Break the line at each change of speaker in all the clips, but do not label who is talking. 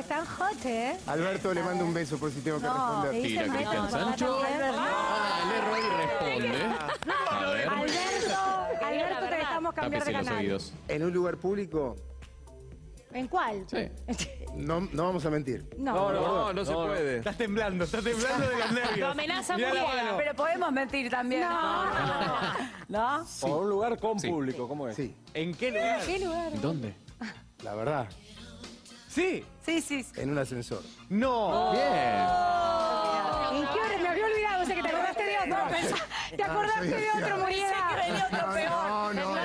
están hot, ¿eh?
Alberto, le mando un beso por si tengo que
No,
responder.
le
Tira Cristian
no,
Sancho.
también.
Ah, el error y responde. A ver,
Alberto, Alberto, te dejamos cambiar de
tápese los
canal.
oídos.
En un lugar público,
¿En cuál?
Sí.
no, no vamos a mentir.
No.
No, no se puede.
Estás temblando, estás temblando de los nervios.
Lo amenaza
Mirá la
Muriel.
mano.
Pero podemos mentir también.
No.
¿No?
O un lugar con
Sí.
público, ¿cómo es?
Sí,
¿En qué lugar?
¿Qué lugar?
¿Dónde?
la verdad,
Sí.
Sí, sí. sí.
en un ascensor.
No.
Bien.
¿En qué hora? Me había olvidado, o sea que te acordaste de otro. Te acordaste de otro, Muriela.
No, no, no.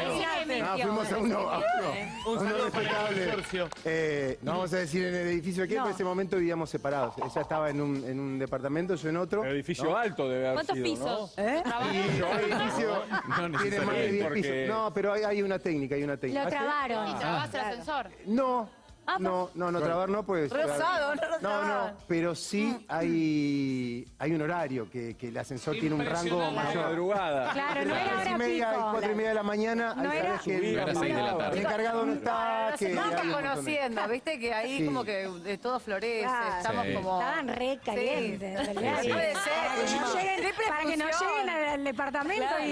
No, fuimos a uno, a uno,
Un saludo para el
respetable. Eh, no vamos a decir en el edificio que
No.
en ese momento vivíamos separados. Ella estaba en un, en un departamento, yo en otro.
El edificio alto debe haber
¿Cuántos
sido,
pisos?
Y el edificio
No
tiene más de 10
porque-
pisos. No, pero hay, hay una técnica, hay una técnica.
Lo
¿Y
trabaron.
trabas el ascensor?
No, no, no, no, trabar no, pues.
Rosado, no
No, no, pero sí hay, hay un horario que, que el ascensor tiene un rango
La
mayor.
madrugada.
Claro, no
A las
era
tres y
hora
media,
pico.
cuatro y media de la mañana,
No
hay
era-
que el,
a las seis de la tarde.
el encargado no está,
Nos
que
conociendo, viste que ahí
Sí.
como que eh, todo florece, estamos
Sí.
como...
Estaban re calientes,
Sí.
en realidad.
Sí, sí.
Puede ser.
Para que no lleguen,
Triple
para que no
función.
lleguen al, al departamento y...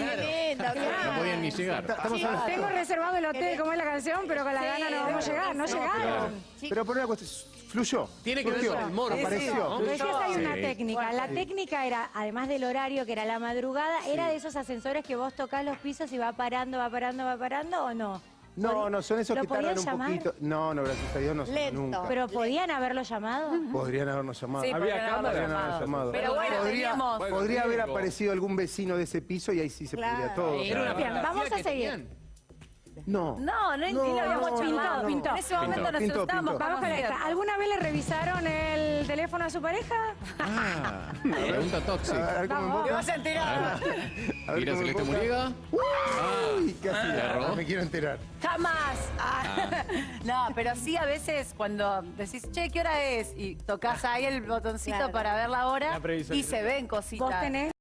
No podían ni llegar.
Estamos
Sí,
hablando-
tengo reservado el hotel, como es la canción, pero con la gana no vamos a llegar, no llegaron.
Pero por una cuestión, fluyó.
Tiene que ver con el morbo.
Apareció.
hay una
Sí.
técnica. La técnica era, además del horario, que era la madrugada, ¿era de esos ascensores que vos tocás los pisos y va parando, va parando, va parando o no?
No, no, son esos
¿Lo
que tardan un
llamar?
poquito. No, no, gracias a Dios no son nunca.
¿Pero podían haberlo llamado?
Podrían habernos llamado.
Sí,
Había
podrían haberlo
cámara.
Podrían habernos
llamado.
llamado.
Pero bueno,
podría,
teníamos...
podría haber aparecido algún vecino de ese piso y ahí sí se pudría todo.
Era una
Bien, vamos a seguir.
No.
No, no,
No,
ni lo habíamos
no,
pintado.
no,
pintó.
no.
En ese momento
Pintó,
nos
pintó,
estábamos
pintó.
Vamos con esta. ¿Alguna vez le revisaron el teléfono a su pareja?
Ah, pregunta
A
tóxica.
ver cómo
Vamos.
Te vas a enterar.
A ver
Mira
cómo
Celeste. Muriega.
Uy, casi. No me quiero enterar.
Jamás. Ah. No, pero sí a veces cuando decís, che, ¿qué hora es? Y tocas ahí el botoncito
Claro.
para ver la hora
La
y se ven cositas.
¿Vos tenés